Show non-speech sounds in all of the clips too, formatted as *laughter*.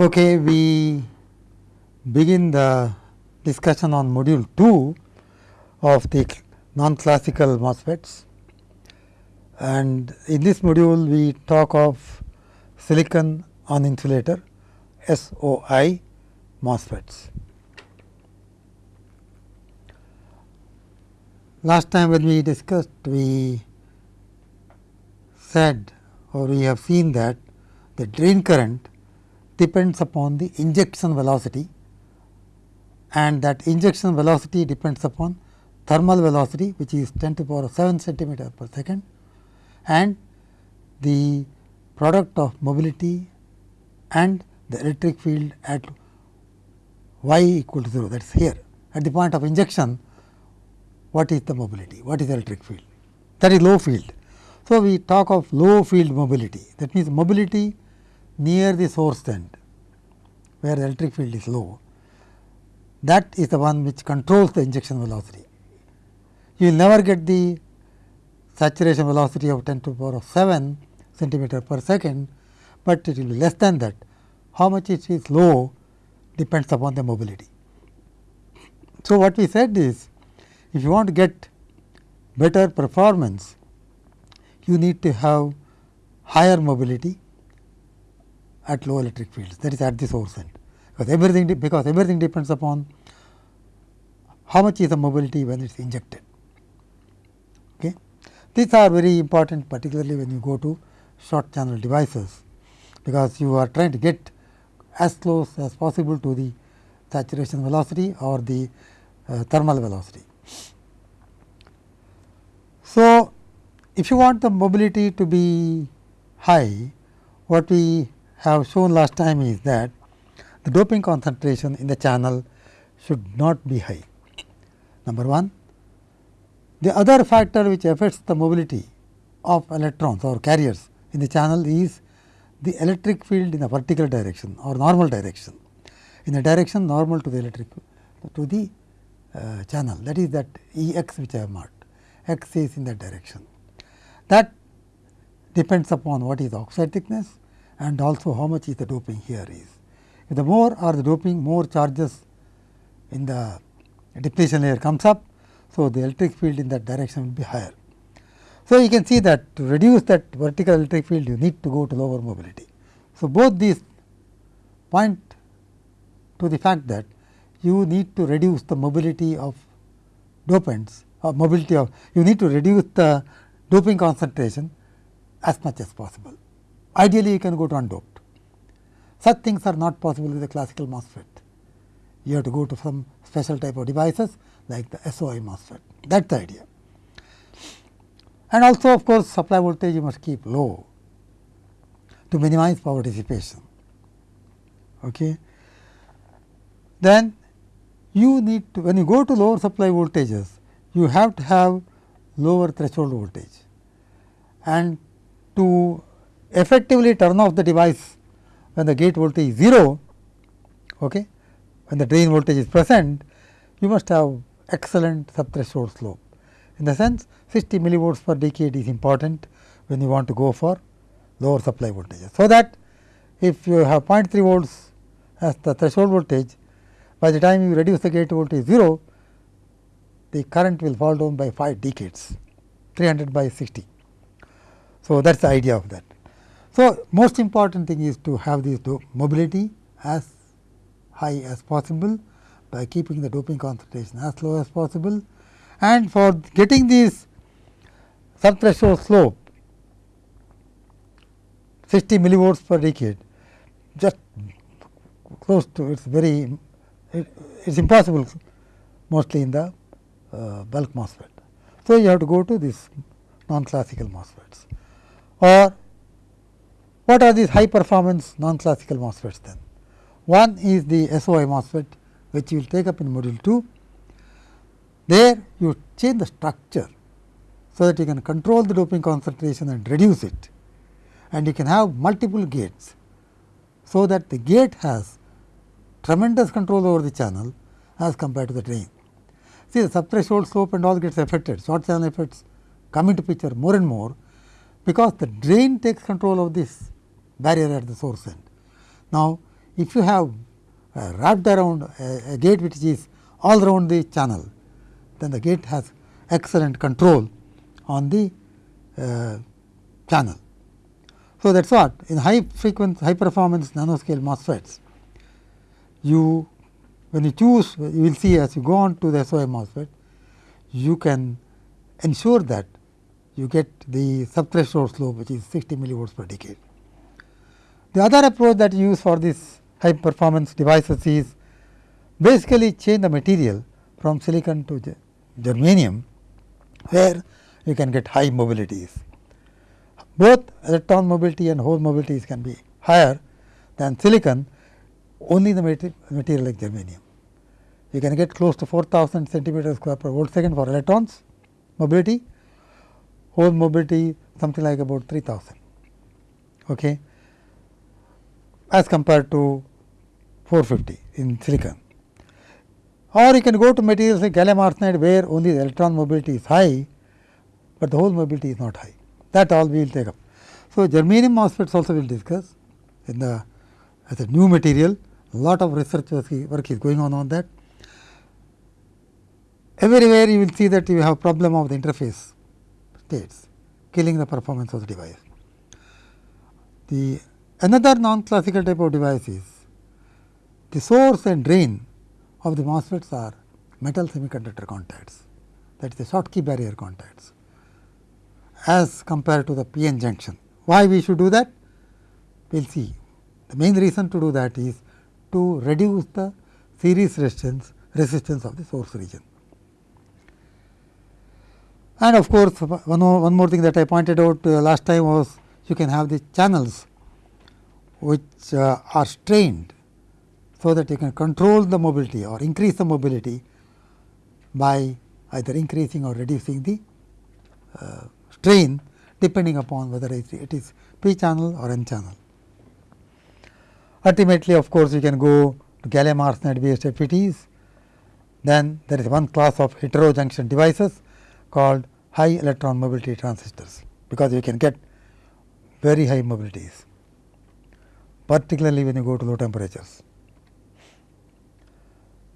Okay, we begin the discussion on module 2 of the non-classical MOSFETs and in this module we talk of silicon on insulator SOI MOSFETs. Last time when we discussed we said or we have seen that the drain current depends upon the injection velocity and that injection velocity depends upon thermal velocity which is 10 to the power of 7 centimeter per second and the product of mobility and the electric field at y equal to 0 that is here. At the point of injection what is the mobility? What is the electric field? That is low field. So, we talk of low field mobility. That means mobility near the source end where the electric field is low that is the one which controls the injection velocity. You will never get the saturation velocity of 10 to the power of 7 centimeter per second, but it will be less than that. How much it is low depends upon the mobility. So, what we said is if you want to get better performance, you need to have higher mobility at low electric fields that is at the source end because everything because everything depends upon how much is the mobility when it is injected. Okay. These are very important particularly when you go to short channel devices, because you are trying to get as close as possible to the saturation velocity or the uh, thermal velocity. So, if you want the mobility to be high, what we have shown last time is that the doping concentration in the channel should not be high. Number 1. The other factor which affects the mobility of electrons or carriers in the channel is the electric field in a vertical direction or normal direction in a direction normal to the electric to the uh, channel that is that E x which I have marked x is in that direction. That depends upon what is the oxide thickness and also how much is the doping here is. If the more are the doping more charges in the depletion layer comes up. So, the electric field in that direction will be higher. So, you can see that to reduce that vertical electric field you need to go to lower mobility. So, both these point to the fact that you need to reduce the mobility of dopants or mobility of you need to reduce the doping concentration as much as possible. Ideally, you can go to undoped. Such things are not possible with a classical MOSFET. You have to go to some special type of devices like the SOI MOSFET. That is the idea. And also of course, supply voltage you must keep low to minimize power dissipation. Okay. Then you need to when you go to lower supply voltages, you have to have lower threshold voltage and to effectively turn off the device when the gate voltage is 0, okay, when the drain voltage is present, you must have excellent subthreshold slope. In the sense 60 millivolts per decade is important when you want to go for lower supply voltages. So, that if you have 0.3 volts as the threshold voltage, by the time you reduce the gate voltage 0, the current will fall down by 5 decades 300 by 60. So, that is the idea of that. So, most important thing is to have this mobility as high as possible by keeping the doping concentration as low as possible and for getting this subthreshold slope 60 millivolts per decade just close to it is very it is impossible mostly in the uh, bulk MOSFET. So, you have to go to this non classical MOSFETs or what are these high performance non classical MOSFETs then? One is the SOI MOSFET which you will take up in module 2. There you change the structure, so that you can control the doping concentration and reduce it and you can have multiple gates. So, that the gate has tremendous control over the channel as compared to the drain. See the subthreshold slope and all gets affected, short channel effects come into picture more and more, because the drain takes control of this barrier at the source end. Now, if you have uh, wrapped around a, a gate which is all around the channel, then the gate has excellent control on the uh, channel. So, that is what in high frequency high performance nanoscale MOSFETs, you when you choose you will see as you go on to the SOI MOSFET, you can ensure that you get the subthreshold slope which is 60 millivolts per decade. The other approach that you use for this high performance devices is basically change the material from silicon to germanium, where you can get high mobilities. Both electron mobility and hole mobilities can be higher than silicon, only the material like germanium. You can get close to 4000 centimeter square per volt second for electrons mobility, hole mobility something like about 3000 okay, as compared to 450 in silicon. Or you can go to materials like gallium arsenide where only the electron mobility is high, but the hole mobility is not high. That all we will take up. So, germanium MOSFETs also we will discuss in the as a new material, lot of research work is going on on that. Everywhere you will see that you have problem of the interface states, killing the performance of the device. The another non-classical type of device is the source and drain of the MOSFETs are metal semiconductor contacts that is the Schottky barrier contacts as compared to the PN junction. Why we should do that? We will see. The main reason to do that is to reduce the series resistance resistance of the source region. And of course, one more, one more thing that I pointed out uh, last time was you can have the channels which uh, are strained so that you can control the mobility or increase the mobility by either increasing or reducing the uh, strain depending upon whether it is p channel or n channel. Ultimately, of course, you can go to gallium arsenide based FETs. Then there is one class of heterojunction devices called high electron mobility transistors, because you can get very high mobilities, particularly when you go to low temperatures.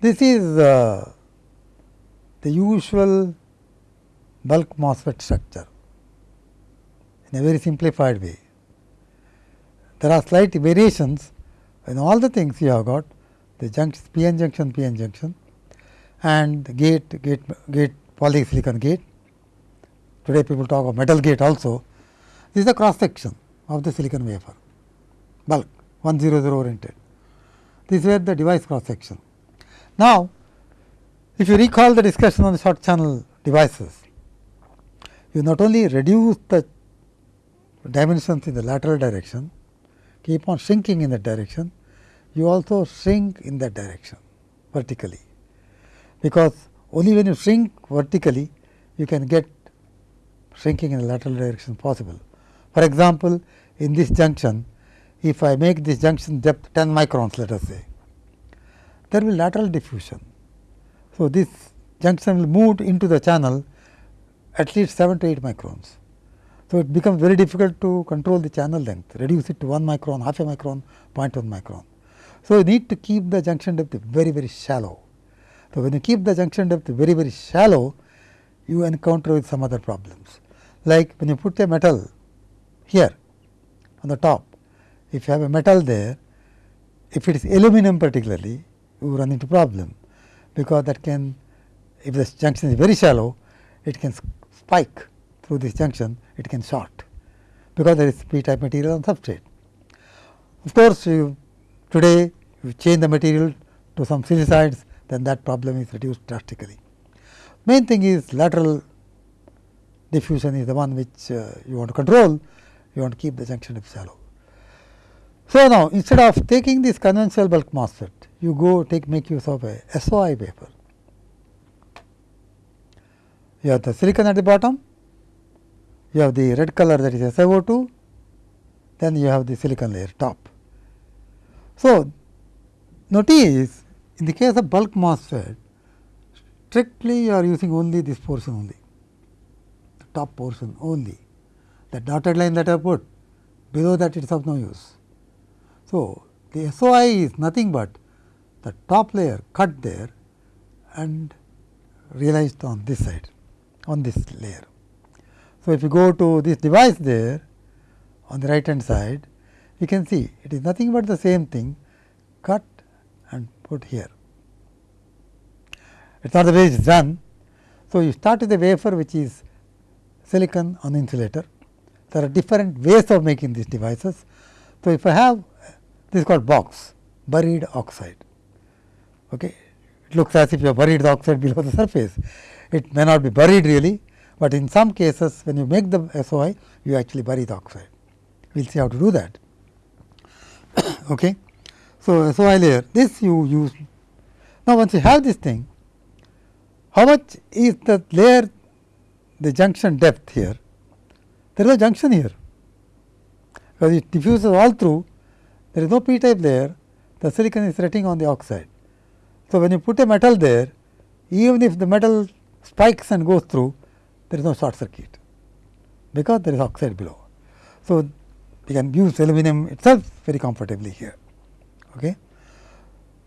This is uh, the usual bulk MOSFET structure in a very simplified way. There are slight variations in all the things you have got the junction PN junction PN junction and the gate gate gate polysilicon gate. Today people talk of metal gate also. This is the cross section of the silicon wafer bulk 100 oriented. This is the device cross section. Now, if you recall the discussion on the short channel devices, you not only reduce the dimensions in the lateral direction, keep on shrinking in that direction, you also shrink in that direction vertically, because only when you shrink vertically, you can get shrinking in the lateral direction possible. For example, in this junction, if I make this junction depth 10 microns let us say, there will lateral diffusion. So, this junction will move into the channel at least 7 to 8 microns. So, it becomes very difficult to control the channel length, reduce it to 1 micron, half a micron, 0.1 micron. So, you need to keep the junction depth very, very shallow. So, when you keep the junction depth very, very shallow, you encounter with some other problems. Like when you put a metal here on the top, if you have a metal there, if it is aluminum particularly, you run into problem, because that can if the junction is very shallow, it can spike through this junction, it can short, because there is p type material on substrate. Of course, you today you change the material to some silicides, then that problem is reduced drastically. Main thing is lateral diffusion is the one which uh, you want to control, you want to keep the junction shallow. So, now instead of taking this conventional bulk MOSFET, you go take make use of a SOI wafer. You have the silicon at the bottom, you have the red color that is SiO2, then you have the silicon layer top. So, notice in the case of bulk MOSFET, strictly you are using only this portion only, the top portion only, the dotted line that I put below that it is of no use. So, the SOI is nothing but the top layer cut there and realized on this side on this layer. So, if you go to this device there on the right hand side you can see it is nothing but the same thing cut and put here. It is not the way it is done. So, you start with a wafer which is silicon on insulator. There are different ways of making these devices. So, if I have this is called box buried oxide. Okay. It looks as if you have buried the oxide below the surface. It may not be buried really, but in some cases when you make the SOI you actually bury the oxide. We will see how to do that. *coughs* okay. So, SOI layer this you use. Now, once you have this thing how much is the layer the junction depth here? There is a junction here because it diffuses all through there is no p type layer the silicon is resting on the oxide. So, when you put a metal there even if the metal spikes and goes through there is no short circuit because there is oxide below. So, you can use aluminum itself very comfortably here. Okay.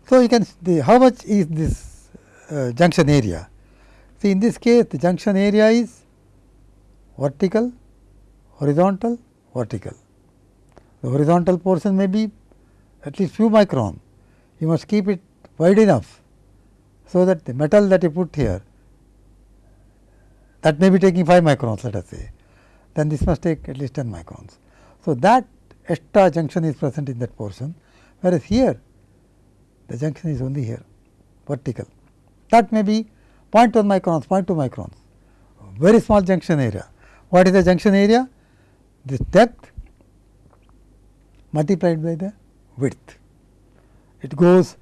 So, you can the how much is this uh, junction area? See in this case the junction area is vertical, horizontal, vertical. The horizontal portion may be at least few micron. You must keep it wide enough, so that the metal that you put here that may be taking 5 microns let us say, then this must take at least 10 microns. So, that extra junction is present in that portion, whereas here the junction is only here vertical. That may be 0.1 microns, 0.2 microns, very small junction area. What is the junction area? This depth multiplied by the width. It goes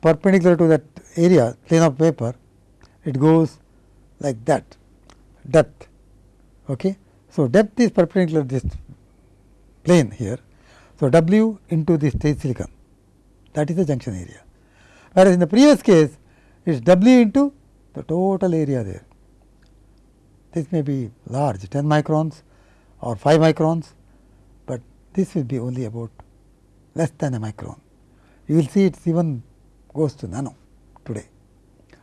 perpendicular to that area plane of paper, it goes like that depth. Okay. So, depth is perpendicular to this plane here. So, W into this silicon that is the junction area. Whereas, in the previous case it is W into the total area there. This may be large 10 microns or 5 microns, this will be only about less than a micron. You will see it even goes to nano today.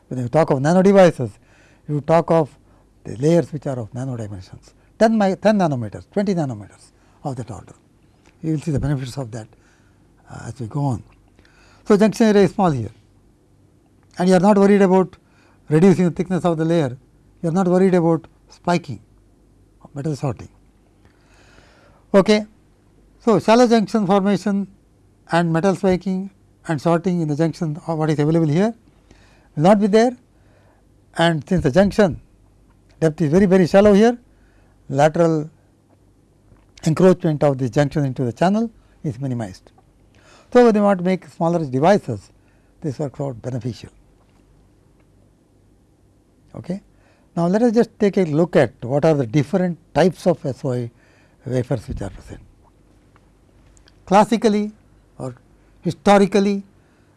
When you talk of nano devices, you talk of the layers which are of nano dimensions 10, 10 nanometers, 20 nanometers of that order. You will see the benefits of that uh, as we go on. So, junction area is small here and you are not worried about reducing the thickness of the layer, you are not worried about spiking metal sorting. Okay. So, shallow junction formation and metal spiking and sorting in the junction of what is available here will not be there and since the junction depth is very very shallow here lateral encroachment of this junction into the channel is minimized. So, you want to make smaller devices this works out beneficial. Okay. Now, let us just take a look at what are the different types of SOI wafers which are present. Classically or historically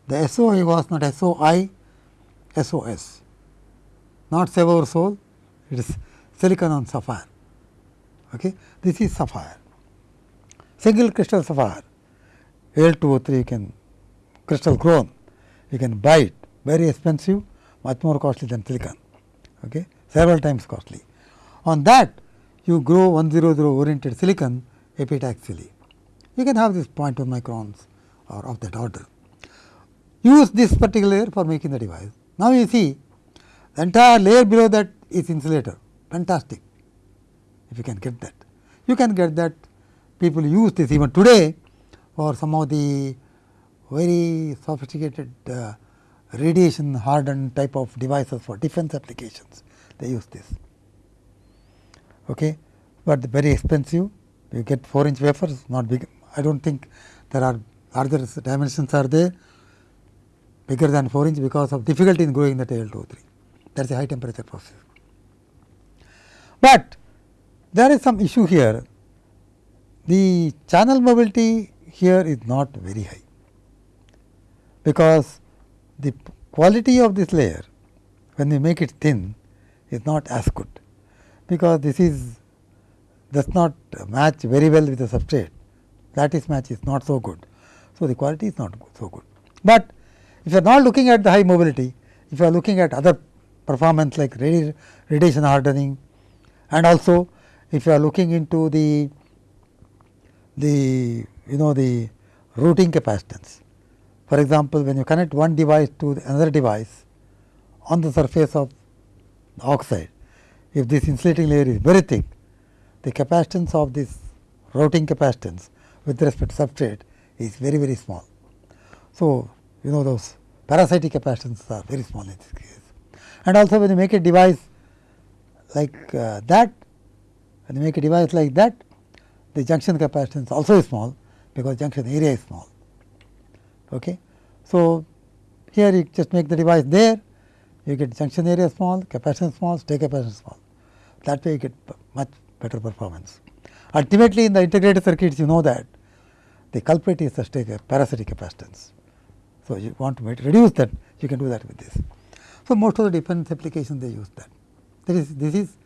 the SOI was not SOI, SOS, not save our soul, it is silicon on sapphire. Okay. This is sapphire, single crystal sapphire, Al2O3 you can crystal grown, you can buy it very expensive, much more costly than silicon. Okay several times costly. On that you grow 100 oriented silicon epitaxially. You can have this 0.1 microns or of that order. Use this particular layer for making the device. Now, you see the entire layer below that is insulator fantastic if you can get that. You can get that people use this even today for some of the very sophisticated uh, radiation hardened type of devices for defense applications they use this. Okay. But very expensive you get 4 inch wafers not big I do not think there are larger dimensions are there bigger than 4 inch because of difficulty in growing the Al2O3 that is a high temperature process. But there is some issue here. The channel mobility here is not very high because the quality of this layer when we make it thin is not as good, because this is does not match very well with the substrate lattice match is not so good. So, the quality is not so good. But if you are not looking at the high mobility, if you are looking at other performance like radi radiation hardening and also if you are looking into the the you know the routing capacitance. For example, when you connect one device to another device on the surface of the oxide, if this insulating layer is very thick, the capacitance of this routing capacitance with respect to substrate is very very small. So, you know those parasitic capacitances are very small in this case. And also when you make a device like uh, that, when you make a device like that, the junction capacitance also is small because junction area is small. Okay. So, here you just make the device there, you get junction area small, capacitance small, state capacitance small. That way you get much better performance. Ultimately, in the integrated circuits you know that the culprit is the parasitic capacitance. So, you want to reduce that you can do that with this. So, most of the defense applications they use that. That is this is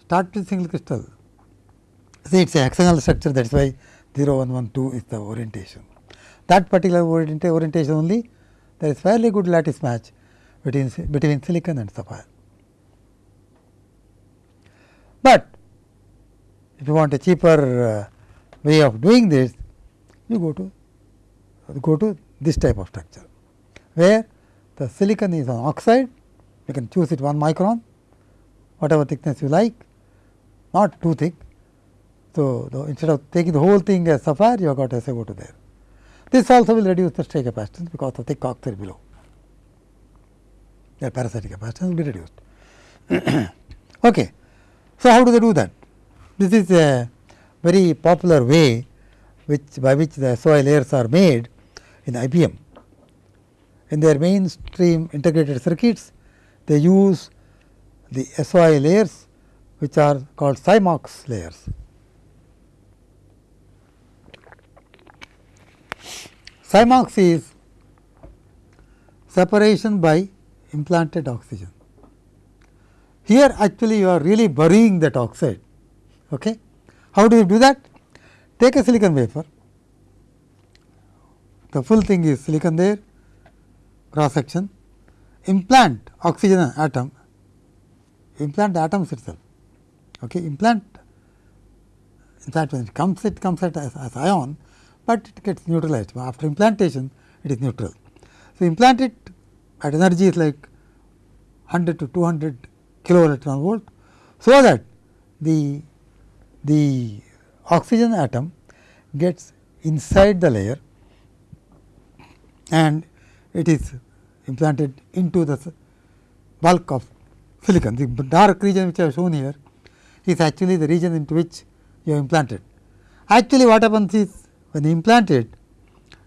start with single crystal. See it is a hexagonal structure that is why 0 1 1 2 is the orientation. That particular orienta orientation only there is fairly good lattice match between, between silicon and sapphire. But if you want a cheaper uh, way of doing this, you go to go to this type of structure, where the silicon is on oxide, you can choose it 1 micron, whatever thickness you like, not too thick. So, the, instead of taking the whole thing as sapphire, you have got SiO2 there. This also will reduce the stray capacitance because of the thick oxide below. The parasitic capacitance will be reduced. *coughs* okay. So, how do they do that? This is a very popular way which by which the SOI layers are made in IBM. In their mainstream integrated circuits, they use the SOI layers which are called SiMOX layers. SiMOX is separation by implanted oxygen. Here actually you are really burying that oxide. Okay. How do you do that? Take a silicon wafer, the full thing is silicon there, cross section, implant oxygen atom, implant the atoms itself. Okay. Implant, in fact, when it comes, it comes as, as ion, but it gets neutralized. After implantation, it is neutral. So, implant it at energy is like 100 to 200 kilo electron volt. So, that the, the oxygen atom gets inside the layer and it is implanted into the bulk of silicon. The dark region which I have shown here is actually the region into which you have implanted. Actually, what happens is when implanted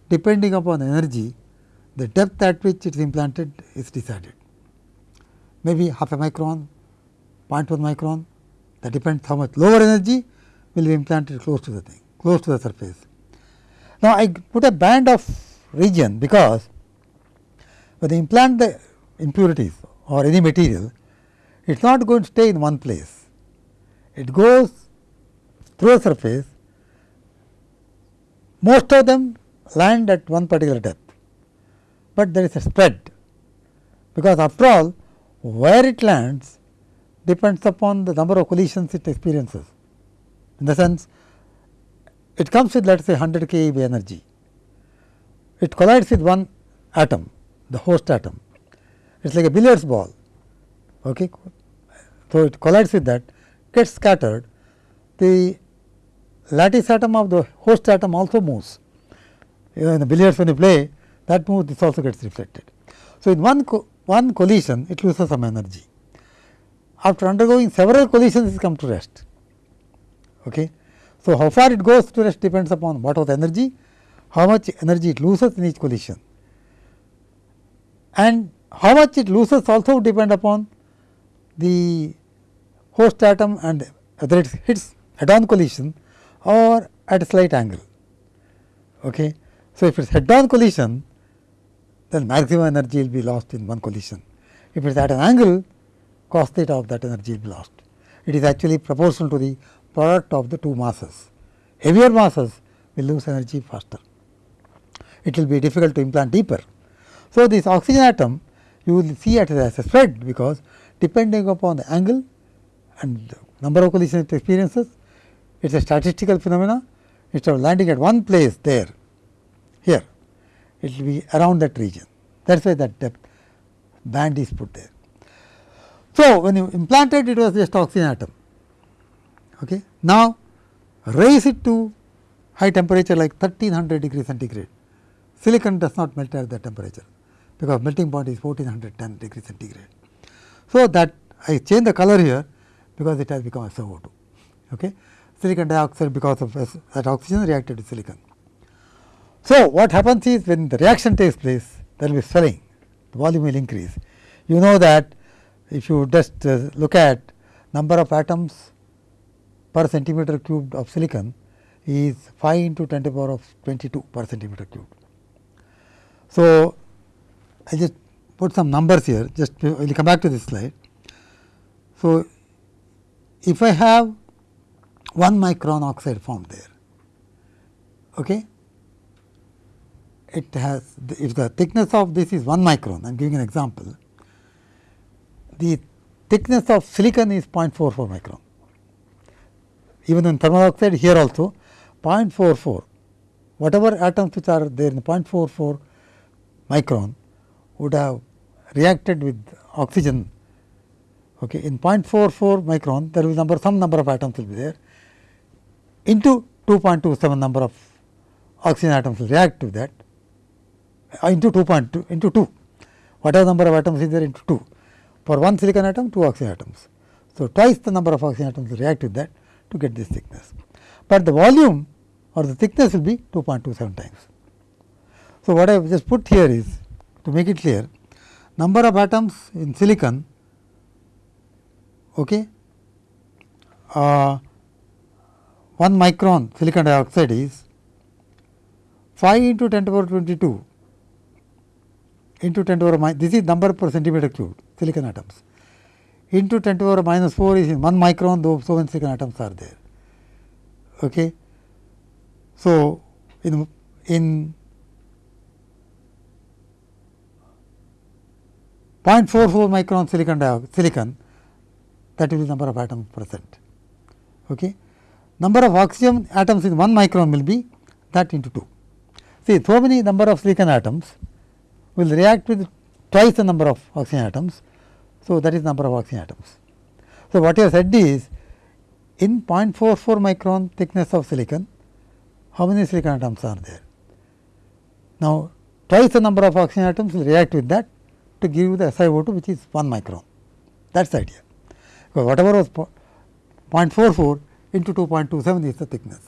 depending upon energy, the depth at which it is implanted is decided. Maybe half a micron, 0.1 micron, that depends how much lower energy will be implanted close to the thing, close to the surface. Now, I put a band of region because when you implant the impurities or any material, it is not going to stay in one place. It goes through a surface most of them land at one particular depth, but there is a spread because after all where it lands depends upon the number of collisions it experiences. In the sense it comes with let us say 100 keV energy, it collides with one atom the host atom, it is like a billiards ball. Okay. So, it collides with that gets scattered the lattice atom of the host atom also moves. You know, in the billiards when you play that move this also gets reflected. So, in one co one collision it loses some energy. After undergoing several collisions it comes to rest. Okay. So, how far it goes to rest depends upon what was the energy, how much energy it loses in each collision and how much it loses also depend upon the host atom and whether it hits head on collision or at a slight angle. Okay. So, if it is head on collision then maximum energy will be lost in one collision. If it is at an angle cos theta of that energy will be lost. It is actually proportional to the product of the two masses. Heavier masses will lose energy faster. it will be difficult to implant deeper. So, this oxygen atom you will see it as a spread because depending upon the angle and number of collision experiences, it is a statistical phenomena instead of landing at one place there, here, it will be around that region. That is why that depth band is put there. So, when you implanted it was just oxygen atom. Okay. Now, raise it to high temperature like 1300 degree centigrade. Silicon does not melt at that temperature, because melting point is 1410 degree centigrade. So, that I change the color here, because it has become SiO2. Okay. Silicon dioxide because of that oxygen reacted to silicon. So, what happens is when the reaction takes place, there will be swelling, the volume will increase. You know that if you just uh, look at number of atoms per centimeter cubed of silicon is 5 into 10 to the power of 22 per centimeter cubed. So, I just put some numbers here just we will come back to this slide. So, if I have 1 micron oxide formed there, okay, it has if the thickness of this is 1 micron I am giving an example, the thickness of silicon is 0.44 micron. Even in thermal oxide here also 0.44 whatever atoms which are there in 0.44 micron would have reacted with oxygen. Okay. in 0.44 micron there will number some number of atoms will be there. Into 2.27 number of oxygen atoms will react to that. Uh, into 2.2 into 2 whatever number of atoms is there into 2 for one silicon atom, two oxygen atoms. So, twice the number of oxygen atoms will react with that to get this thickness, but the volume or the thickness will be 2.27 times. So, what I have just put here is to make it clear number of atoms in silicon okay, uh, 1 micron silicon dioxide is 5 into 10 to the power 22 into 10 to the power minus this is number per centimeter cube silicon atoms into 10 to the power minus 4 is 1 micron though so many silicon atoms are there. Okay. So, in, in 0.44 micron silicon silicon that is the number of atoms present. Okay. Number of oxygen atoms in 1 micron will be that into 2. See so many number of silicon atoms will react with twice the number of oxygen atoms. So, that is number of oxygen atoms. So, what you have said is in 0.44 micron thickness of silicon, how many silicon atoms are there? Now, twice the number of oxygen atoms will react with that to give you the SiO2 which is 1 micron. That is the idea. Because whatever was 0.44 into 2.27 is the thickness,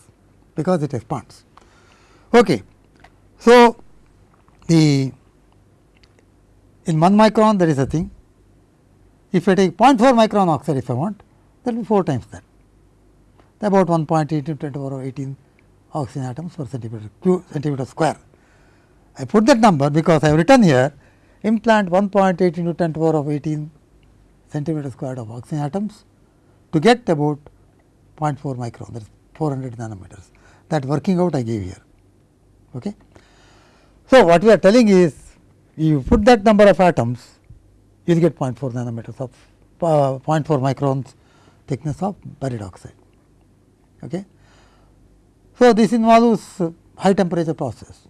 because it expands. Okay. So, the in 1 micron there is a thing. If I take 0.4 micron oxide if I want, that will be 4 times that. About 1.8 into 10 to the power of 18 oxygen atoms per centimeter, centimeter square. I put that number because I have written here implant 1.8 into 10 to the power of 18 centimeter squared of oxygen atoms to get about 0.4 micron that is 400 nanometers. That working out I gave here. Okay. So, what we are telling is you put that number of atoms, you will get 0.4 nanometers of uh, 0.4 microns thickness of buried oxide. Okay. So, this involves high temperature process.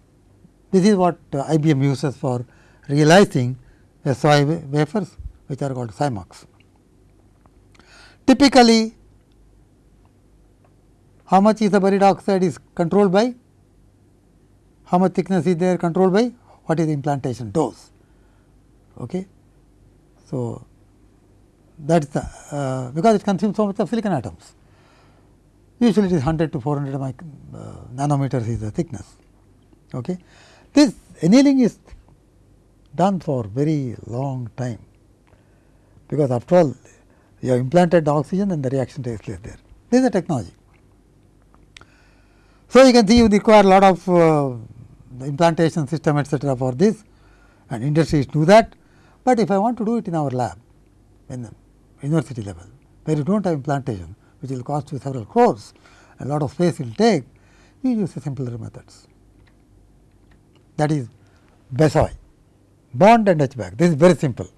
This is what uh, IBM uses for realizing SOI wafers which are called SiMOX. Typically, how much is the buried oxide is controlled by, how much thickness is there controlled by what is the implantation dose. Okay. So, that is the uh, because it consumes so much of silicon atoms. Usually it is 100 to 400 uh, nanometers is the thickness. Okay. This annealing is done for very long time, because after all you have implanted the oxygen and the reaction takes place there. This is the technology. So, you can see you require a lot of uh, implantation system etcetera for this and industries do that, but if I want to do it in our lab in the university level where you do not have implantation which will cost you several crores, a lot of space will take, you use the simpler methods. that is BESOI bond and etch back this is very simple.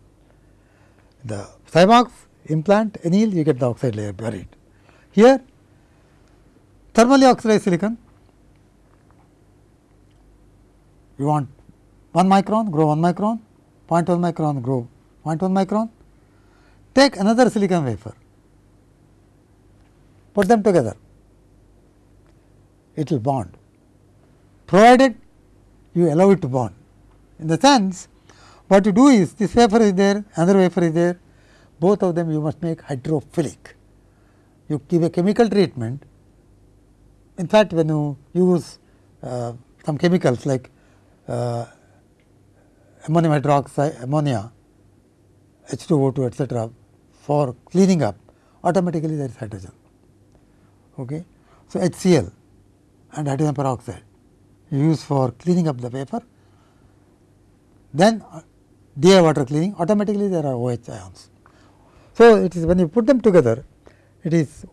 The SiMOX implant anneal you get the oxide layer buried. Here thermally oxidized silicon you want 1 micron grow 1 micron 0.1 micron grow. 0.1 micron? Take another silicon wafer. Put them together. It will bond. Provided you allow it to bond. In the sense what you do is this wafer is there another wafer is there. Both of them you must make hydrophilic. You give a chemical treatment. In fact when you use uh, some chemicals like uh, ammonium hydroxide, ammonia, H2O2 etcetera for cleaning up automatically there is hydrogen. Okay. So, HCl and hydrogen peroxide used for cleaning up the wafer, then DI water cleaning automatically there are OH ions. So, it is when you put them together it is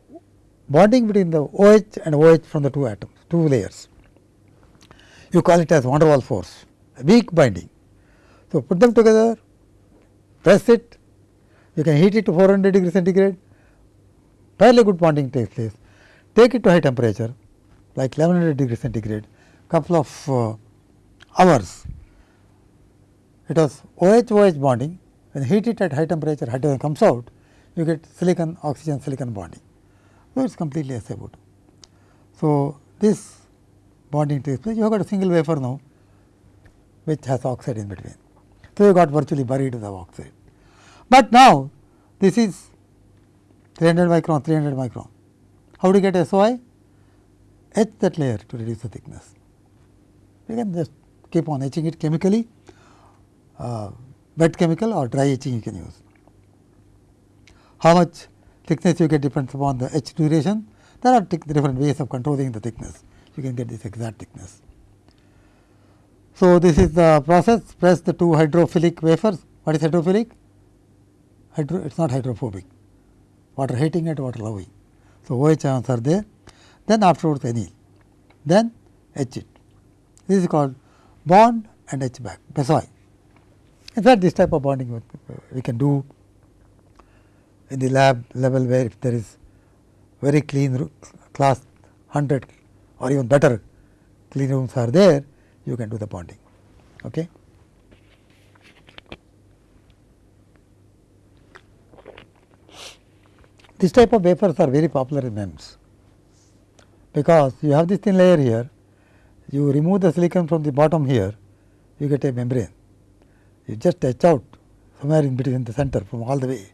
bonding between the OH and OH from the two atoms, two layers. You call it as van der Waals force, weak binding. So, put them together, press it, you can heat it to 400 degree centigrade, fairly good bonding takes place. Take it to high temperature like 1100 degree centigrade, couple of uh, hours. It was OH OH bonding, when heat it at high temperature hydrogen comes out, you get silicon oxygen silicon bonding. So, it is completely SiO2. So, this bonding takes place, you have got a single wafer now which has oxide in between. So, you got virtually buried the oxide. But now, this is 300 micron, 300 micron. How do you get SOI? Etch that layer to reduce the thickness. You can just keep on etching it chemically, uh, wet chemical or dry etching you can use. How much thickness you get depends upon the etch duration. There are different ways of controlling the thickness. You can get this exact thickness. So, this is the process press the two hydrophilic wafers. What is hydrophilic? Hydro, it is not hydrophobic. Water heating and water loving. So, OH ions are there. Then afterwards anneal. Then etch it. This is called bond and etch back, BESOI. In fact, this type of bonding we can do in the lab level where if there is very clean class 100 or even better clean rooms are there, you can do the bonding. Okay. This type of wafers are very popular in MEMS, because you have this thin layer here, you remove the silicon from the bottom here, you get a membrane. You just etch out somewhere in between the center from all the way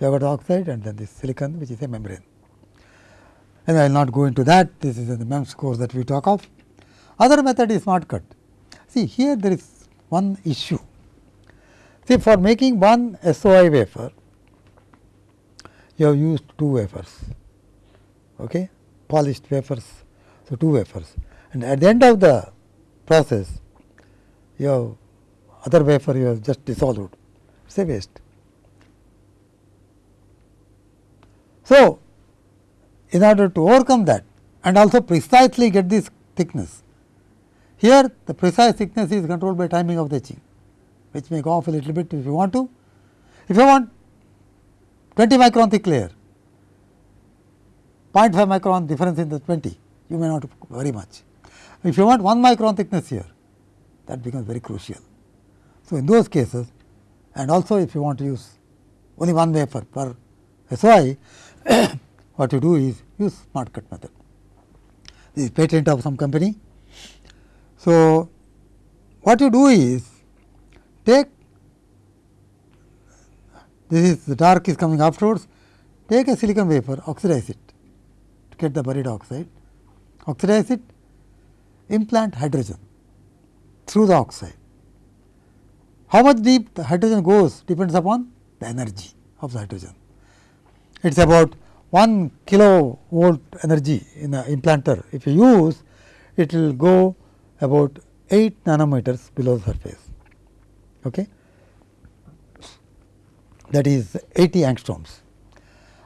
you have got oxide and then this silicon which is a membrane. And I will not go into that, this is in the MEMS course that we talk of. Other method is smart cut. See here there is one issue. See for making one SOI wafer, you have used two wafers, okay? polished wafers, so two wafers. And at the end of the process, you have other wafer you have just dissolved, it is a waste. So, in order to overcome that and also precisely get this thickness, here the precise thickness is controlled by timing of the etching, which may go off a little bit if you want to. If you want 20 micron thick layer, 0.5 micron difference in the 20, you may not very much. If you want 1 micron thickness here, that becomes very crucial. So, in those cases and also if you want to use only one wafer per SOI, *coughs* what you do is use smart cut method. This is patent of some company. So, what you do is take this is the dark is coming afterwards, take a silicon wafer, oxidize it to get the buried oxide, oxidize it, implant hydrogen through the oxide. How much deep the hydrogen goes depends upon the energy of the hydrogen it is about 1 kilo volt energy in the implanter. If you use, it will go about 8 nanometers below the surface. Okay. That is 80 angstroms.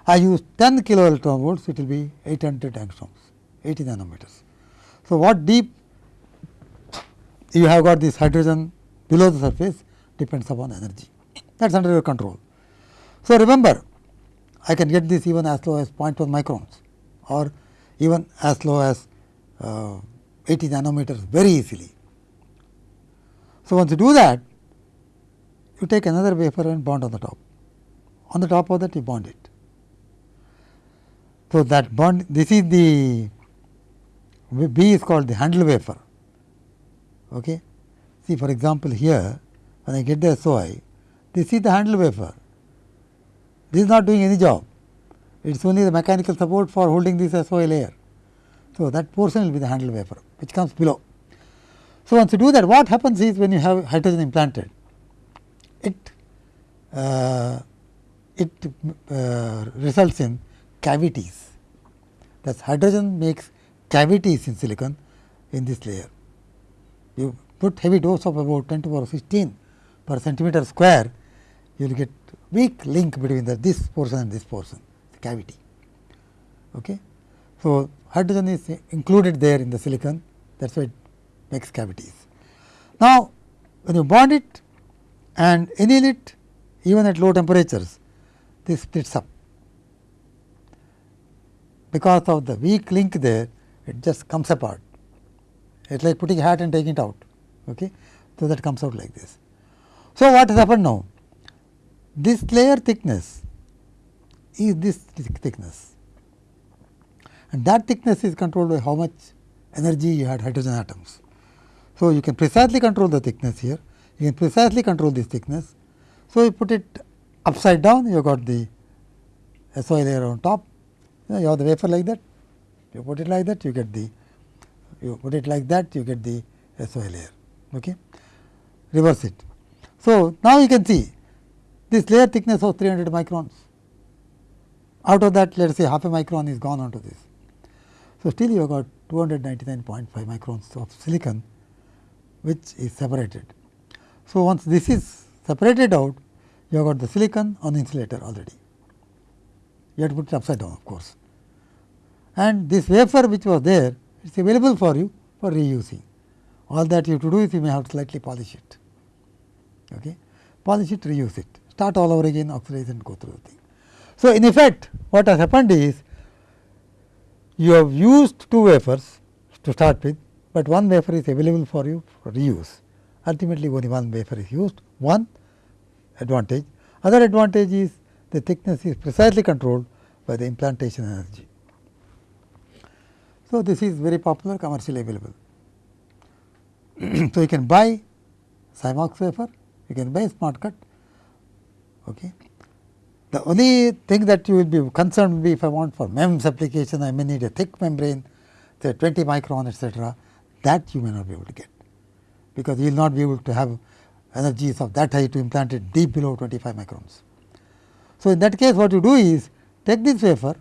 I use 10 kilo electron volts, it will be 800 angstroms, 80 nanometers. So, what deep you have got this hydrogen below the surface depends upon energy that is under your control. So, remember I can get this even as low as 0.1 microns or even as low as uh, 80 nanometers very easily. So, once you do that you take another wafer and bond on the top on the top of that you bond it. So, that bond this is the B is called the handle wafer. Okay. See for example, here when I get the SOI this is the handle wafer this is not doing any job it is only the mechanical support for holding this SOI layer. So, that portion will be the handle wafer which comes below. So, once you do that what happens is when you have hydrogen implanted it uh, it uh, results in cavities that hydrogen makes cavities in silicon in this layer. You put heavy dose of about 10 to power 16 per centimeter square you will get weak link between the this portion and this portion the cavity. Okay. So, hydrogen is included there in the silicon that is why it makes cavities. Now, when you bond it and anneal it even at low temperatures this splits up because of the weak link there it just comes apart it is like putting hat and taking it out. Okay. So, that comes out like this. So, what has happened now? This layer thickness is this thickness and that thickness is controlled by how much energy you had hydrogen atoms. So, you can precisely control the thickness here, you can precisely control this thickness. So, you put it upside down you have got the SOI layer on top, you, know, you have the wafer like that, you put it like that you get the you put it like that you get the SOI layer. Okay. Reverse it. So, now you can see this layer thickness of 300 microns. Out of that let us say half a micron is gone onto this. So, still you have got 299.5 microns of silicon which is separated. So, once this is separated out you have got the silicon on the insulator already. You have to put it upside down of course. And this wafer which was there it is available for you for reusing. All that you have to do is you may have to slightly polish it. Okay. Polish it, reuse it, start all over again, oxidize and go through the thing. So, in effect what has happened is you have used two wafers to start with, but one wafer is available for you for reuse. Ultimately, only one wafer is used, one advantage. Other advantage is the thickness is precisely controlled by the implantation energy. So, this is very popular commercially available. *clears throat* so, you can buy SiMOX wafer, you can buy smart cut. Okay. The only thing that you will be concerned will be if I want for MEMS application, I may need a thick membrane, say 20 micron etcetera, that you may not be able to get, because you will not be able to have energies of that high to implant it deep below 25 microns. So, in that case what you do is take this wafer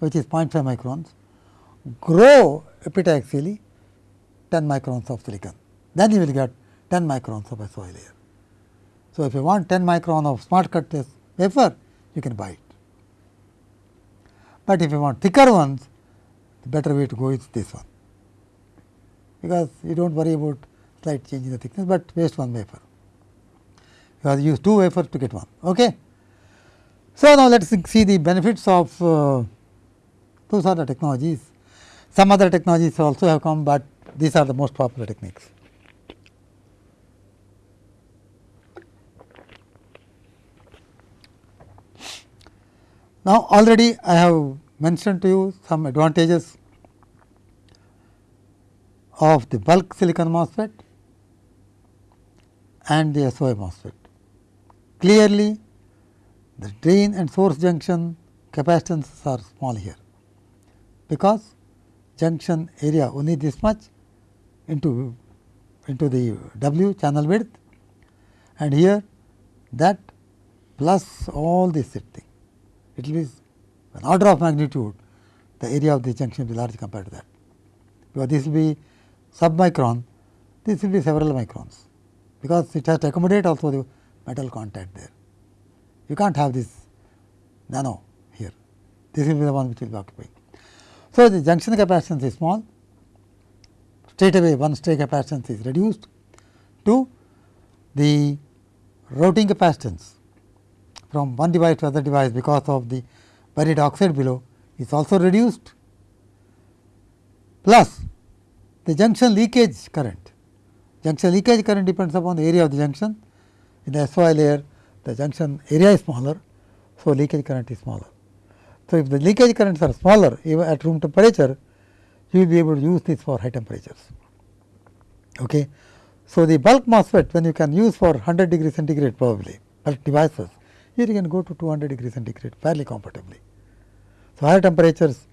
which is 0.5 microns, grow epitaxially 10 microns of silicon, then you will get 10 microns of SOI layer. So, if you want 10 micron of smart cut wafer, you can buy it. But if you want thicker ones, the better way to go is this one, because you do not worry about slight change in the thickness, but waste one wafer. You have to use two wafers to get one. Okay. So, now let us see the benefits of uh, those are the technologies. Some other technologies also have come, but these are the most popular techniques. Now, already I have mentioned to you some advantages of the bulk silicon MOSFET and the SOI MOSFET. Clearly, the drain and source junction capacitances are small here, because junction area only this much into into the W channel width and here that plus all this thing it will be an order of magnitude the area of the junction will be large compared to that. Because this will be submicron, this will be several microns, because it has to accommodate also the metal contact there. You can't have this nano here, this will be the one which will be occupying. So, the junction capacitance is small, straight away one stray capacitance is reduced to the routing capacitance from one device to other device because of the buried oxide below is also reduced plus the junction leakage current. Junction leakage current depends upon the area of the junction. In the SOI layer, the junction area is smaller, so leakage current is smaller. So, if the leakage currents are smaller even at room temperature, you will be able to use this for high temperatures. Okay. So, the bulk MOSFET when you can use for 100 degree centigrade probably bulk devices, here you can go to 200 degree centigrade fairly comfortably. So, higher temperatures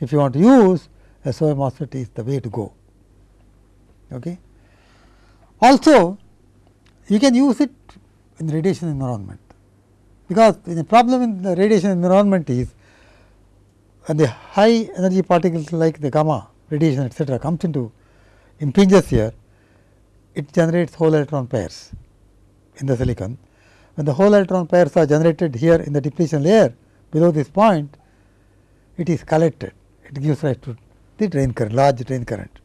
if you want to use SOI MOSFET is the way to go. Okay. Also, you can use it in radiation environment, because the problem in the radiation environment is when the high energy particles like the gamma radiation etcetera comes into impinges here, it generates hole electron pairs in the silicon. When the hole electron pairs are generated here in the depletion layer below this point, it is collected, it gives rise to the drain current, large drain current.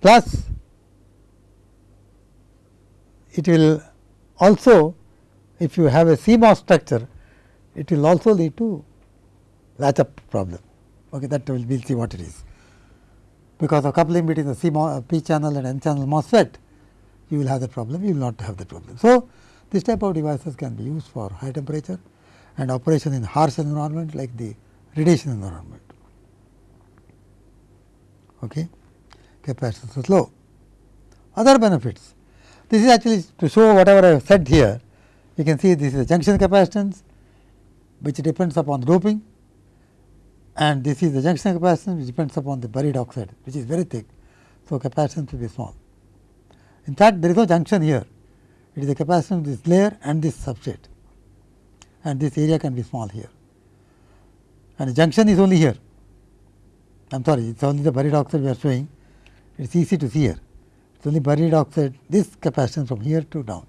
Plus, it will also if you have a CMOS structure, it will also lead to latch up problem. Okay, that will we'll see what it is. Because of coupling between the C uh, P channel and N channel MOSFET, you will have the problem, you will not have the problem. So, this type of devices can be used for high temperature and operation in harsh environment like the radiation environment. Okay. Capacitance is low. Other benefits, this is actually to show whatever I have said here, you can see this is a junction capacitance which depends upon doping and this is the junction capacitance which depends upon the buried oxide which is very thick. So, capacitance will be small. In fact, there is no junction here, it is the capacitance of this layer and this substrate and this area can be small here and the junction is only here. I am sorry, it is only the buried oxide we are showing, it is easy to see here. It is only buried oxide, this capacitance from here to down,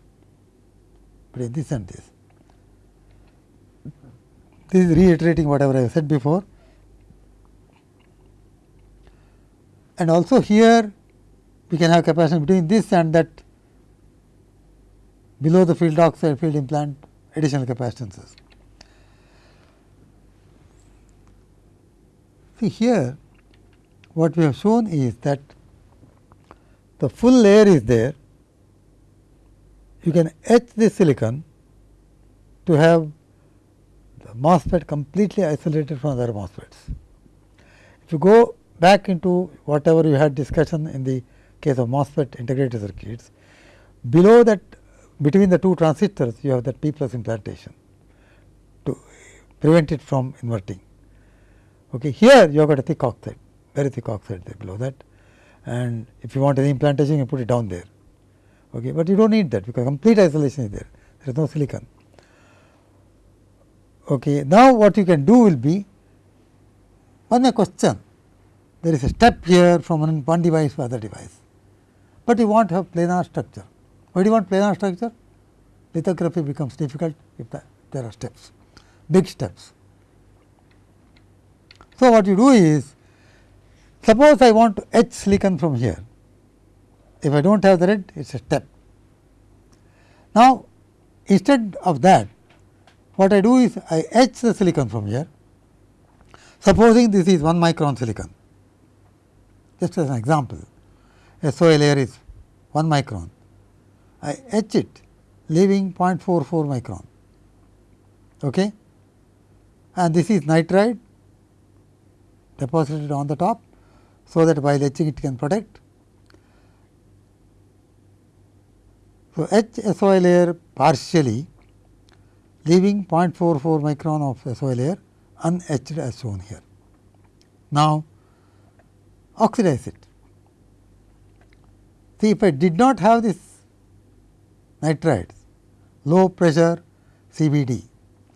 but this and this. This is reiterating whatever I said before. and also here we can have capacitance between this and that below the field oxide field implant additional capacitances. See here what we have shown is that the full layer is there, you can etch the silicon to have the MOSFET completely isolated from other MOSFETs. If you go back into whatever you had discussion in the case of MOSFET integrated circuits. Below that between the two transistors you have that P plus implantation to prevent it from inverting. Okay. Here you have got a thick oxide, very thick oxide there below that and if you want any implantation you put it down there. Okay. But you do not need that because complete isolation is there, there is no silicon. Okay. Now, what you can do will be one question there is a step here from one device to other device, but you want to have planar structure. Why do you want planar structure? Lithography becomes difficult if the, there are steps, big steps. So, what you do is suppose I want to etch silicon from here, if I do not have the red it is a step. Now, instead of that what I do is I etch the silicon from here, supposing this is 1 micron silicon just as an example, a SOI layer is 1 micron. I etch it leaving 0.44 micron okay? and this is nitride deposited on the top. So, that while etching it can protect. So, etch SOI layer partially leaving 0.44 micron of SOI layer unetched as shown here. Now, oxidize it. See if I did not have this nitrides, low pressure CVD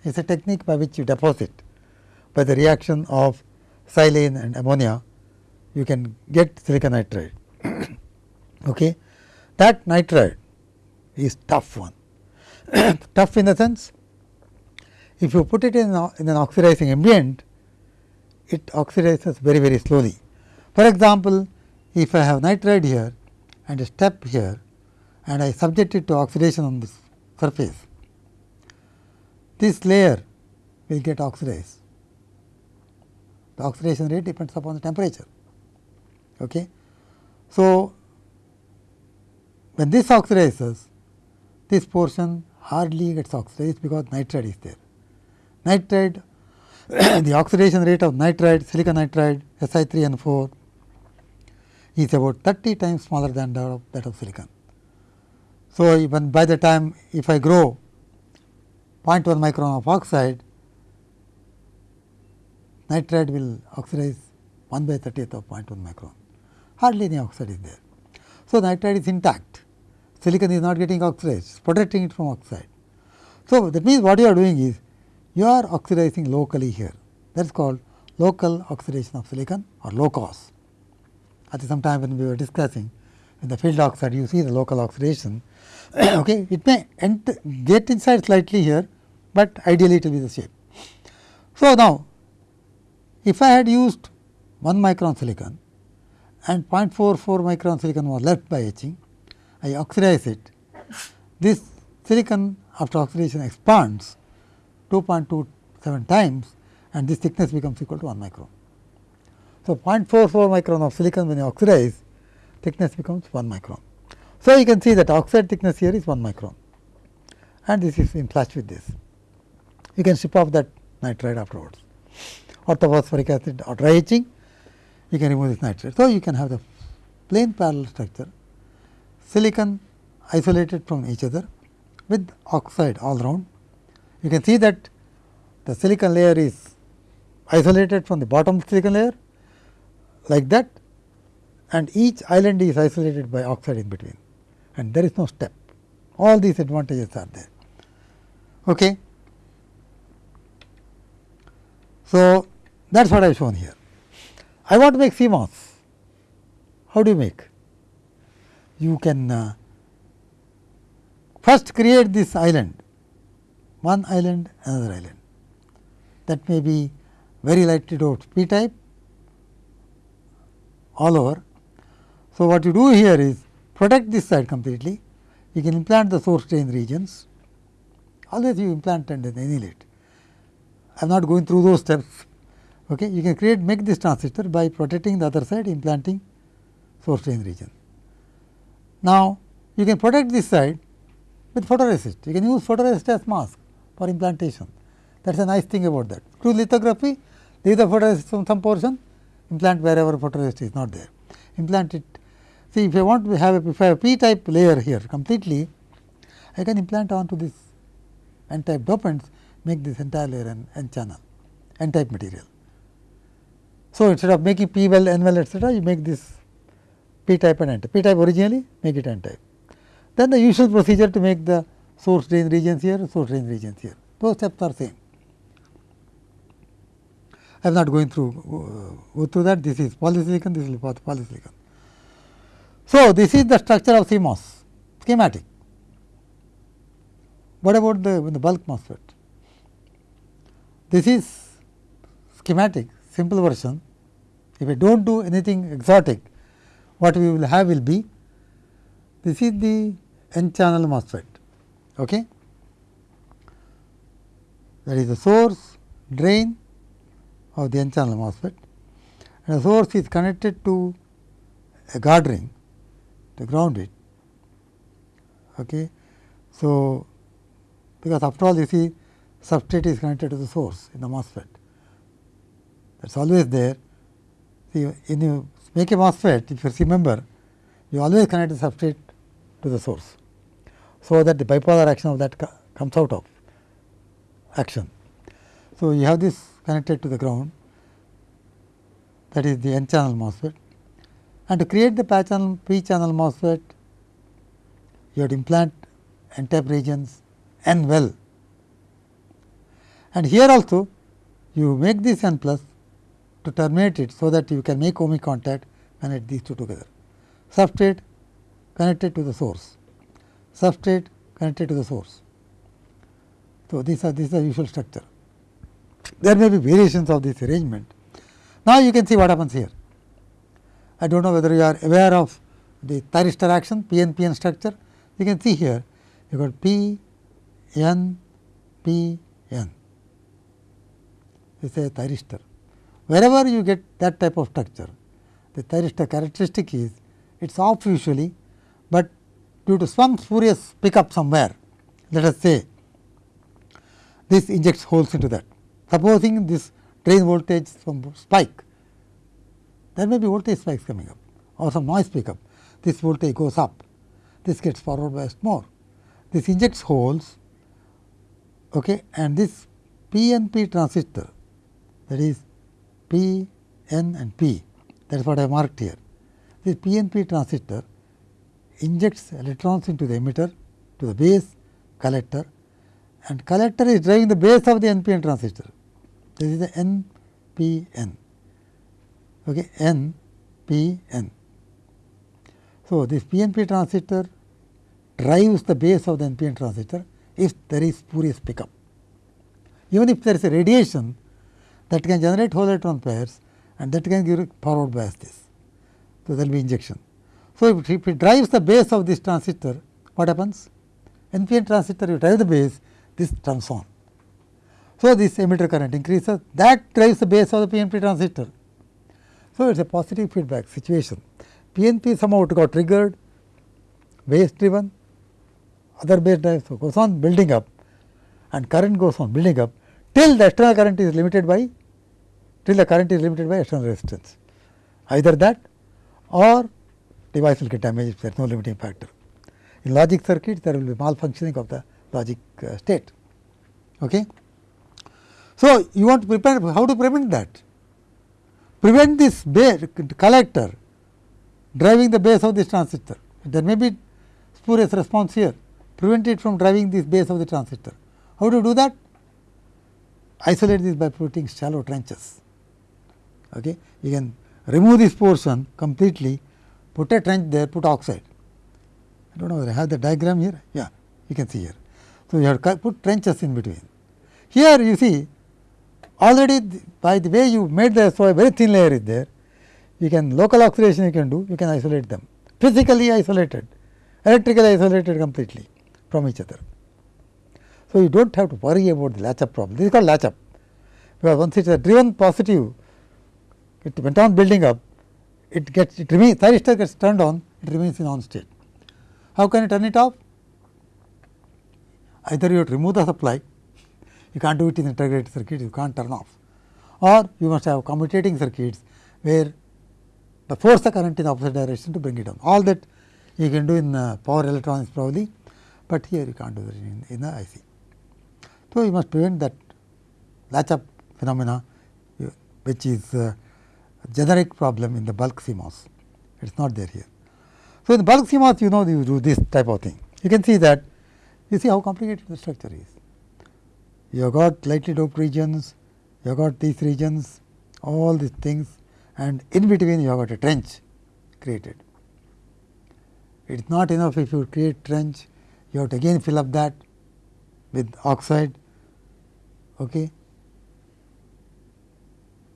is a technique by which you deposit by the reaction of silane and ammonia you can get silicon nitride. *coughs* okay. That nitride is tough one, *coughs* tough in the sense if you put it in, in an oxidizing ambient, it oxidizes very very slowly for example, if I have nitride here and a step here and I subject it to oxidation on this surface, this layer will get oxidized. The oxidation rate depends upon the temperature. Okay. So, when this oxidizes, this portion hardly gets oxidized because nitride is there. Nitride, *coughs* the oxidation rate of nitride, silicon nitride, Si3N4 is about 30 times smaller than that of, that of silicon. So, even by the time if I grow 0.1 micron of oxide, nitride will oxidize 1 by 30th of 0.1 micron, hardly any oxide is there. So, nitride is intact, silicon is not getting oxidized, protecting it from oxide. So, that means what you are doing is you are oxidizing locally here that is called local oxidation of silicon or LOCOS. At some time when we were discussing in the field oxide you see the local oxidation *coughs* okay, it may get inside slightly here, but ideally it will be the shape. So, now if I had used 1 micron silicon and 0.44 micron silicon was left by etching, I oxidize it. This silicon after oxidation expands 2.27 times and this thickness becomes equal to 1 micron. So, 0.44 micron of silicon when you oxidize thickness becomes 1 micron. So, you can see that oxide thickness here is 1 micron and this is in flash with this. You can strip off that nitride afterwards. Orthophosphoric acid or dry etching, you can remove this nitride. So, you can have the plane parallel structure, silicon isolated from each other with oxide all round. You can see that the silicon layer is isolated from the bottom silicon layer like that and each island is isolated by oxide in between and there is no step. All these advantages are there. Okay. So, that is what I have shown here. I want to make CMOS. How do you make? You can uh, first create this island, one island, another island. That may be very lightly doped p type all over. So, what you do here is protect this side completely, you can implant the source drain regions, always you implant and then annihilate. I am not going through those steps. Okay. You can create make this transistor by protecting the other side implanting source drain region. Now, you can protect this side with photoresist. You can use photoresist as mask for implantation. That is a nice thing about that. Through lithography, leave the photoresist from some portion, implant wherever photoresist is not there. Implant it See, if I want to have a, if I have p type layer here completely, I can implant onto this n type dopants, make this entire layer an n channel, n type material. So, instead of making p well, n well, etcetera, you make this p type and n type. p type originally, make it n type. Then the usual procedure to make the source drain regions here, source drain regions here. Those steps are same. I am not going through uh, go through that. This is polysilicon, this is polysilicon. So, this is the structure of CMOS schematic. What about the, the bulk MOSFET? This is schematic simple version. If I do not do anything exotic, what we will have will be this is the n channel MOSFET. Okay? That is the source drain of the n channel MOSFET and the source is connected to a guard ring to ground it. Okay. So, because after all you see substrate is connected to the source in the MOSFET that is always there. See when you make a MOSFET if you remember you always connect the substrate to the source. So, that the bipolar action of that comes out of action. So, you have this connected to the ground that is the n channel MOSFET and to create the channel, p channel MOSFET, you have to implant n type regions n well. And here also you make this n plus to terminate it, so that you can make ohmic contact and connect these two together. Substrate connected to the source, substrate connected to the source. So, these are this is the usual structure. There may be variations of this arrangement. Now, you can see what happens here I do not know whether you are aware of the thyristor action PNPN structure. You can see here you got P N P N is a thyristor. Wherever you get that type of structure, the thyristor characteristic is it is off usually, but due to some spurious pickup somewhere, let us say this injects holes into that. Supposing this drain voltage some spike, there may be voltage spikes coming up or some noise pickup. This voltage goes up, this gets forward biased more. This injects holes okay, and this PNP transistor that is P, N and P that is what I marked here. This PNP transistor injects electrons into the emitter to the base collector and collector is driving the base of the NPN transistor. This is the NPN. Okay, NPN. So, this PNP transistor drives the base of the NPN transistor if there is spurious pickup. Even if there is a radiation that can generate hole electron pairs and that can give forward bias this. So, there will be injection. So, if it drives the base of this transistor, what happens? NPN transistor, you drive the base, this turns on. So, this emitter current increases, that drives the base of the PNP transistor. So, it is a positive feedback situation. PNP somehow got triggered, base driven, other base drives so goes on building up and current goes on building up till the external current is limited by till the current is limited by external resistance. Either that or device will get damaged if there is no limiting factor. In logic circuits there will be malfunctioning of the logic uh, state. Okay. So, you want to prepare how to prevent that? Prevent this base collector driving the base of this transistor. There may be spurious response here, prevent it from driving this base of the transistor. How to do that? Isolate this by putting shallow trenches. Okay. You can remove this portion completely, put a trench there, put oxide. I do not know whether I have the diagram here. Yeah, you can see here. So, you have put trenches in between. Here you see already by the way you made the SOI very thin layer is there, you can local oxidation you can do, you can isolate them physically isolated, electrically isolated completely from each other. So, you do not have to worry about the latch up problem, this is called latch up, because once it is driven positive, it went on building up, it gets it remains thyristor gets turned on, it remains in on state. How can you turn it off? Either you have to remove the supply, you can't do it in integrated circuit, you can't turn off, or you must have commutating circuits where the force the current in the opposite direction to bring it down. All that you can do in uh, power electronics probably, but here you can't do that in, in the IC. So, you must prevent that latch up phenomena which is uh, generic problem in the bulk CMOS, it is not there here. So, in the bulk CMOS you know you do this type of thing. You can see that you see how complicated the structure is. You have got lightly doped regions, you have got these regions, all these things and in between you have got a trench created. It is not enough if you create trench, you have to again fill up that with oxide. Okay.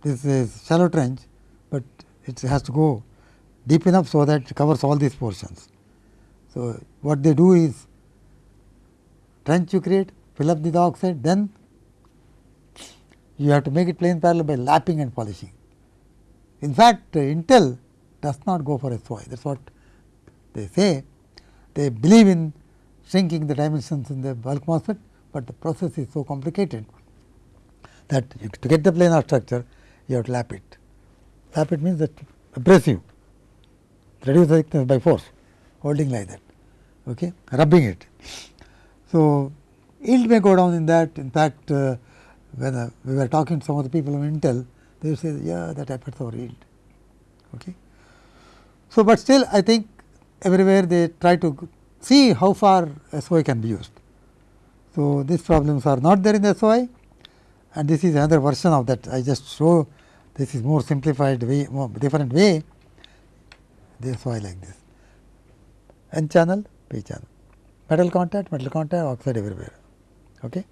This is shallow trench, but it has to go deep enough so that it covers all these portions. So, what they do is trench you create, fill up the oxide, then you have to make it plane parallel by lapping and polishing. In fact, uh, Intel does not go for a SOI that is what they say. They believe in shrinking the dimensions in the bulk MOSFET, but the process is so complicated that to get the planar structure you have to lap it. Lap it means that abrasive, reduce the thickness by force, holding like that, okay, rubbing it. So, yield may go down in that. In fact, uh, when uh, we were talking to some of the people of Intel, they say yeah that affects our yield. Okay. So, but still I think everywhere they try to see how far SOI can be used. So, these problems are not there in the SOI and this is another version of that I just show this is more simplified way more different way the SOI like this N channel P channel metal contact metal contact oxide everywhere. Okay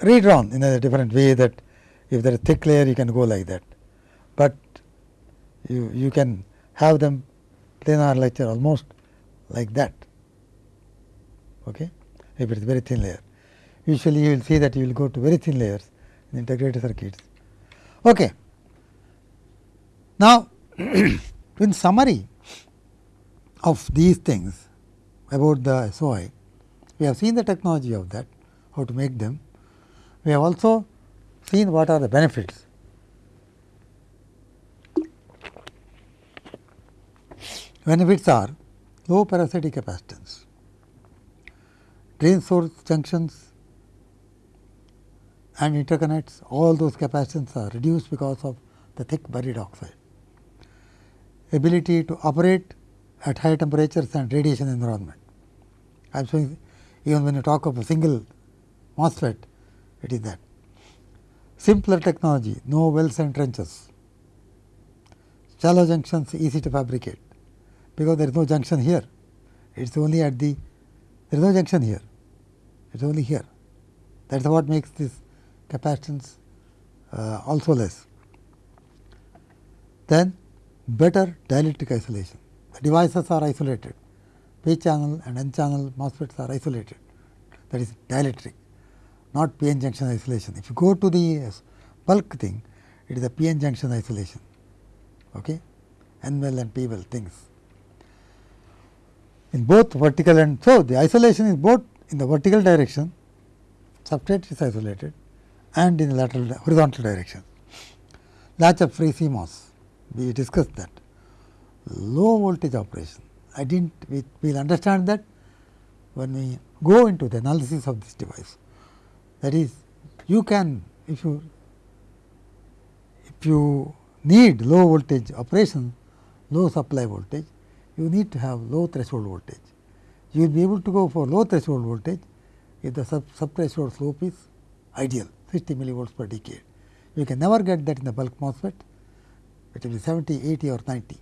redrawn in a different way that if there is a thick layer you can go like that. But you, you can have them planar lecture almost like that okay, if it is very thin layer. Usually you will see that you will go to very thin layers in integrated circuits. Okay. Now, *clears throat* in summary of these things about the SOI, we have seen the technology of that, how to make them. We have also seen what are the benefits. Benefits are low parasitic capacitance, drain source junctions and interconnects all those capacitance are reduced because of the thick buried oxide. Ability to operate at high temperatures and radiation environment. I am showing even when you talk of a single MOSFET, it is that. Simpler technology, no wells and trenches. Shallow junctions easy to fabricate, because there is no junction here. It is only at the, there is no junction here, it is only here. That is what makes this capacitance uh, also less. Then better dielectric isolation. The devices are isolated, P channel and N channel MOSFETs are isolated that is dielectric, not p-n junction isolation. If you go to the uh, bulk thing, it is a p-n junction isolation, okay? N well and P well things. In both vertical and so the isolation is both in the vertical direction, substrate is isolated and in the lateral horizontal direction. Latch up free CMOS, we discussed that. Low voltage operation, I did not, we will understand that when we go into the analysis of this device. That is, you can, if you, if you need low voltage operation, low supply voltage, you need to have low threshold voltage. You will be able to go for low threshold voltage if the sub, sub threshold slope is ideal 60 millivolts per decade. You can never get that in the bulk MOSFET, it will be 70, 80 or 90.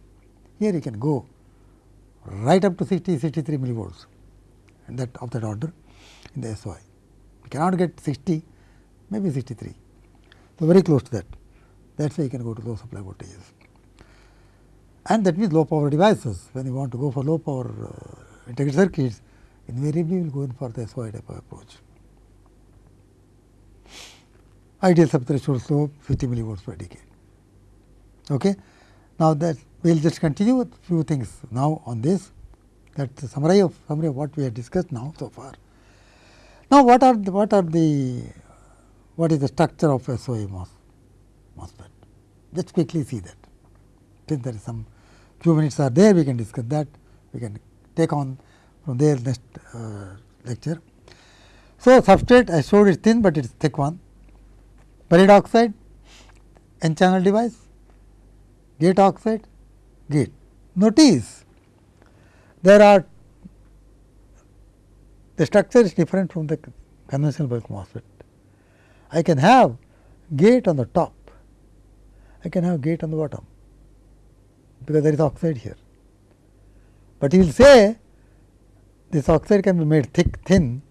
Here you can go right up to 60, 63 millivolts and that of that order in the SOI. We cannot get 60, maybe 63. So, very close to that. That is why you can go to low supply voltages. And that means low power devices. When you want to go for low power uh, integrated circuits, invariably you will go in for the SOI type of approach. Ideal subthreshold slope 50 millivolts per decade. Okay. Now, that we will just continue with few things now on this that is the summary of summary of what we have discussed now so far. Now, what are the, what are the what is the structure of SOI MOS, MOSFET? Let's quickly see that. Since there is some few minutes are there, we can discuss that. We can take on from there next uh, lecture. So, substrate I showed it thin, but it is thick one. Buried oxide, n channel device, gate oxide, gate. Notice there are the structure is different from the conventional bulk MOSFET. I can have gate on the top, I can have gate on the bottom, because there is oxide here. But you will say this oxide can be made thick, thin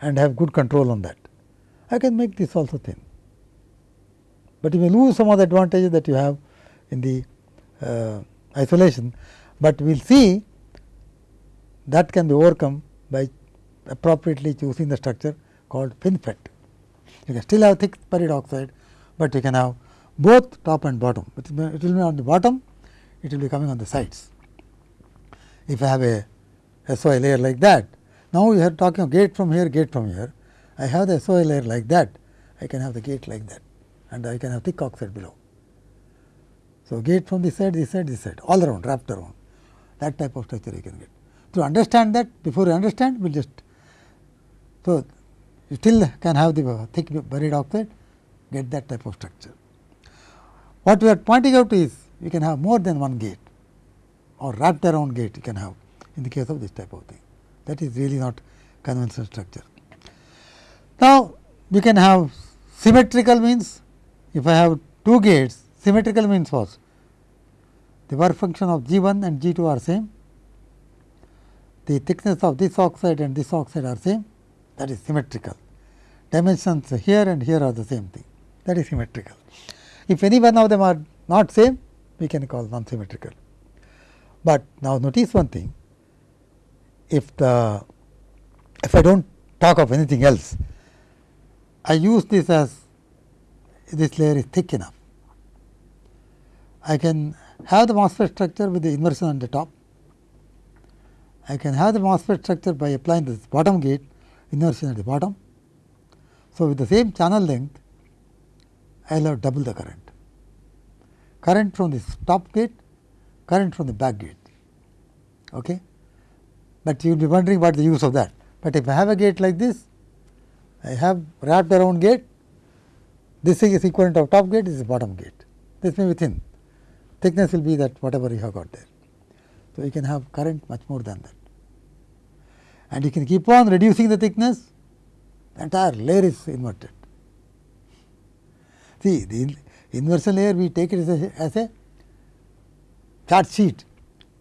and have good control on that. I can make this also thin, but you may lose some of the advantages that you have in the uh, isolation, but we will see that can be overcome by appropriately choosing the structure called FinFET. You can still have thick buried oxide, but you can have both top and bottom. It will be on the bottom, it will be coming on the sides. If I have a SOI layer like that, now we are talking of gate from here, gate from here. I have the SOI layer like that, I can have the gate like that and I can have thick oxide below. So, gate from this side, this side, this side, all around, wrapped around, that type of structure you can get. To understand that, before you understand, we will just. So, you still can have the thick buried oxide, get that type of structure. What we are pointing out is, you can have more than one gate or wrapped around gate you can have in the case of this type of thing. That is really not conventional structure. Now, we can have symmetrical means, if I have two gates, symmetrical means what? The work function of G 1 and G 2 are same the thickness of this oxide and this oxide are same that is symmetrical. Dimensions here and here are the same thing that is symmetrical. If any one of them are not same we can call non symmetrical. But now notice one thing if the if I do not talk of anything else I use this as this layer is thick enough. I can have the MOSFET structure with the inversion on the top. I can have the MOSFET structure by applying this bottom gate inversion at the bottom. So, with the same channel length I will have double the current. Current from this top gate, current from the back gate. Okay? But you will be wondering what the use of that. But if I have a gate like this, I have wrapped around gate, this thing is equivalent of top gate, this is bottom gate. This may be thin, thickness will be that whatever you have got there. So, you can have current much more than that. And you can keep on reducing the thickness, the entire layer is inverted. See, the inversion layer we take it as a, as a charge sheet.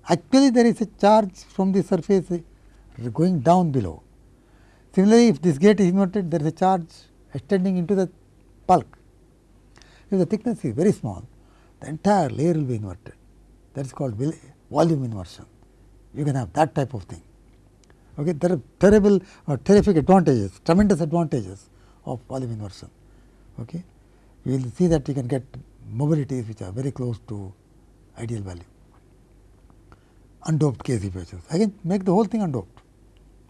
Actually, there is a charge from the surface going down below. Similarly, if this gate is inverted, there is a charge extending into the bulk. If the thickness is very small, the entire layer will be inverted. That is called volume inversion. You can have that type of thing. Okay. There are terrible or terrific advantages, tremendous advantages of volume inversion. Okay. You will see that you can get mobilities which are very close to ideal value. Undoped KZ patches. I make the whole thing undoped.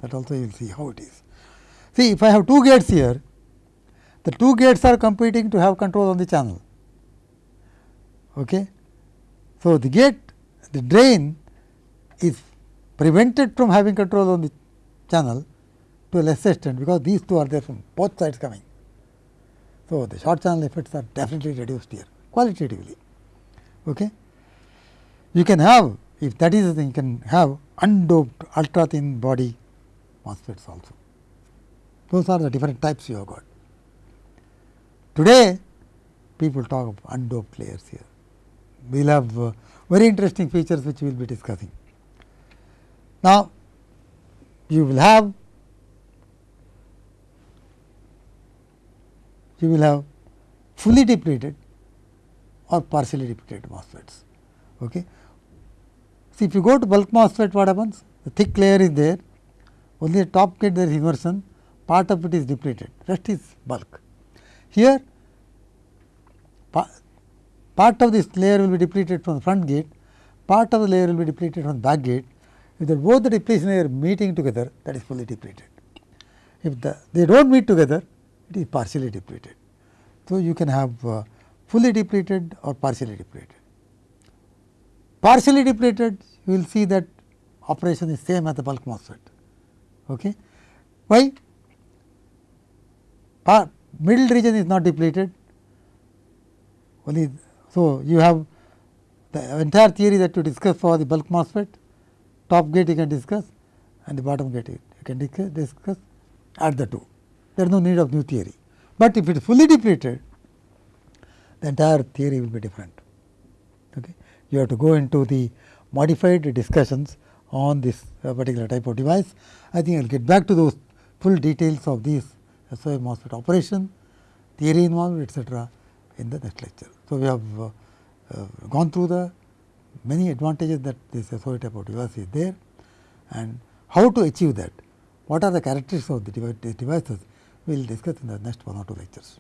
That also you will see how it is. See, if I have two gates here, the two gates are competing to have control on the channel. Okay. So, the gate, the drain is prevented from having control on the channel to a lesser extent, because these two are there from both sides coming. So, the short channel effects are definitely reduced here qualitatively. Okay. You can have if that is the thing you can have undoped ultra thin body MOSFETs also. Those are the different types you have got. Today, people talk of undoped layers here. We will have uh, very interesting features which we will be discussing. Now, you will have you will have fully depleted or partially depleted MOSFETs. Okay. See, if you go to bulk MOSFET, what happens? The thick layer is there, only the top gate there is inversion, part of it is depleted, rest is bulk. Here, part of this layer will be depleted from the front gate, part of the layer will be depleted from the back gate. If the both the depletion layer meeting together, that is fully depleted. If the, they do not meet together, it is partially depleted. So, you can have uh, fully depleted or partially depleted. Partially depleted, you will see that operation is same as the bulk MOSFET. Okay. Why? Part, middle region is not depleted, only so you have the entire theory that you discuss for the bulk MOSFET, top gate you can discuss and the bottom gate you can discuss, discuss add the two. There is no need of new theory, but if it is fully depleted, the entire theory will be different. Okay. You have to go into the modified discussions on this uh, particular type of device. I think I will get back to those full details of these SOI MOSFET operation, theory involved etcetera in the next lecture. So, we have uh, uh, gone through the many advantages that this SOI type of device is there and how to achieve that, what are the characteristics of the devices we will discuss in the next one or two lectures.